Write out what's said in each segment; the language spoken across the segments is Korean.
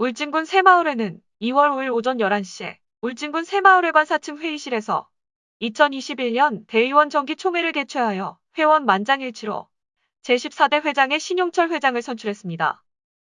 울진군 새마을회는 2월 5일 오전 11시에 울진군 새마을회관 4층 회의실에서 2021년 대의원 정기 총회를 개최하여 회원 만장일치로 제14대 회장의 신용철 회장을 선출했습니다.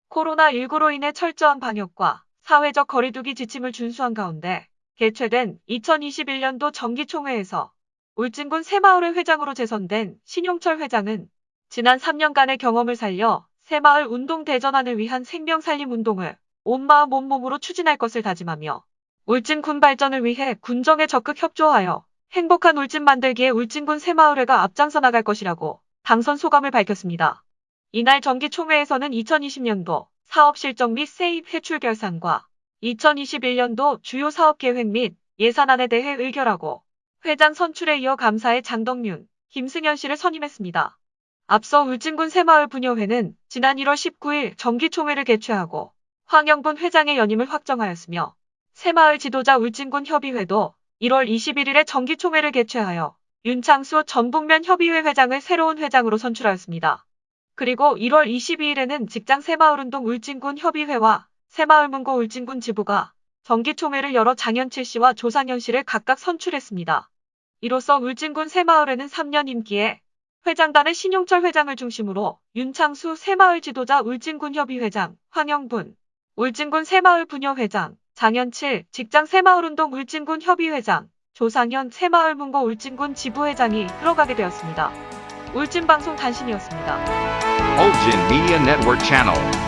코로나19로 인해 철저한 방역과 사회적 거리두기 지침을 준수한 가운데 개최된 2021년도 정기총회에서 울진군 새마을회 회장으로 재선된 신용철 회장은 지난 3년간의 경험을 살려 새마을 운동 대전환을 위한 생명살림 운동을 온마음 온몸으로 추진할 것을 다짐하며 울진군 발전을 위해 군정에 적극 협조하여 행복한 울진 만들기에 울진군 새마을회가 앞장서 나갈 것이라고 당선 소감을 밝혔습니다. 이날 정기총회에서는 2020년도 사업 실적 및 세입 회출 결산과 2021년도 주요 사업 계획 및 예산안에 대해 의결하고 회장 선출에 이어 감사의 장덕윤, 김승현 씨를 선임했습니다. 앞서 울진군 새마을 분여회는 지난 1월 19일 정기총회를 개최하고 황영분 회장의 연임을 확정하였으며 새마을 지도자 울진군 협의회도 1월 21일에 정기총회를 개최하여 윤창수 전북면 협의회 회장을 새로운 회장으로 선출하였습니다. 그리고 1월 22일에는 직장 새마을운동 울진군 협의회와 새마을문고 울진군 지부가 정기총회를 열어 장현칠 씨와 조상현 씨를 각각 선출했습니다. 이로써 울진군 새마을회는 3년 임기에 회장단의 신용철 회장을 중심으로 윤창수 새마을 지도자 울진군 협의회장, 황영분, 울진군 새마을 분여회장, 장현칠 직장 새마을운동 울진군 협의회장, 조상현 새마을 문고 울진군 지부회장이 들어가게 되었습니다. 울진방송 단신이었습니다. Ulgin Media Network Channel.